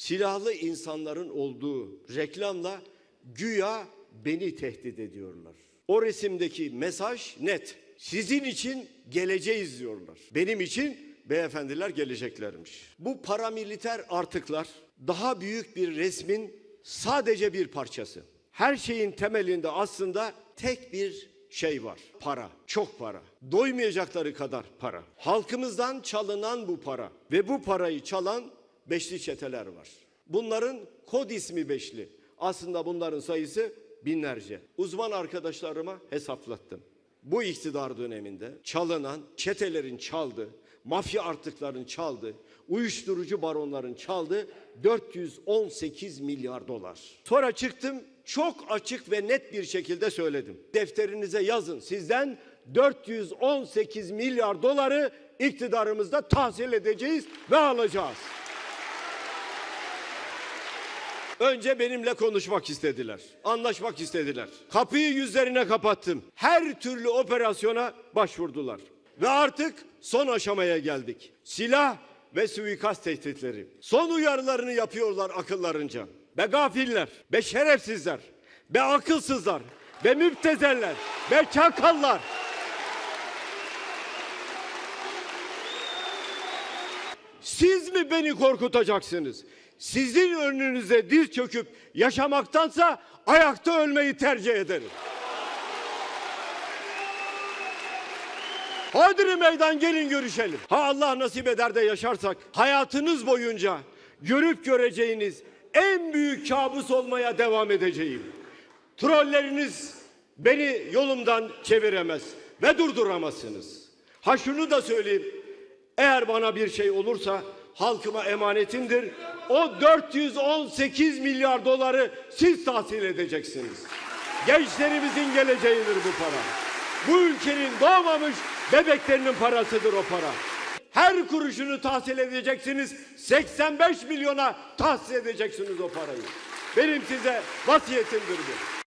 silahlı insanların olduğu reklamla güya beni tehdit ediyorlar. O resimdeki mesaj net. Sizin için geleceğiz diyorlar. Benim için beyefendiler geleceklermiş. Bu paramiliter artıklar daha büyük bir resmin sadece bir parçası. Her şeyin temelinde aslında tek bir şey var. Para, çok para. Doymayacakları kadar para. Halkımızdan çalınan bu para ve bu parayı çalan beşli çeteler var. Bunların kod ismi beşli. Aslında bunların sayısı binlerce. Uzman arkadaşlarıma hesaplattım. Bu iktidar döneminde çalınan, çetelerin çaldığı, mafya artıkların çaldığı, uyuşturucu baronların çaldığı 418 milyar dolar. Sonra çıktım çok açık ve net bir şekilde söyledim. Defterinize yazın sizden 418 milyar doları iktidarımızda tahsil edeceğiz ve alacağız. Önce benimle konuşmak istediler. Anlaşmak istediler. Kapıyı yüzlerine kapattım. Her türlü operasyona başvurdular. Ve artık son aşamaya geldik. Silah ve suikast tehditleri. Son uyarılarını yapıyorlar akıllarınca. Be gafiller, be şerefsizler, be akılsızlar, be müptezeller, be çakallar. Siz mi beni korkutacaksınız? Sizin önünüze diz çöküp yaşamaktansa ayakta ölmeyi tercih ederim. Hadi meydan gelin görüşelim. Ha Allah nasip eder de yaşarsak hayatınız boyunca görüp göreceğiniz en büyük kabus olmaya devam edeceğim. Trolleriniz beni yolumdan çeviremez ve durduramazsınız. Ha şunu da söyleyeyim. Eğer bana bir şey olursa halkıma emanetimdir. O 418 milyar doları siz tahsil edeceksiniz. Gençlerimizin geleceğidir bu para. Bu ülkenin doğmamış bebeklerinin parasıdır o para. Her kuruşunu tahsil edeceksiniz. 85 milyona tahsil edeceksiniz o parayı. Benim size vasiyetimdir bu.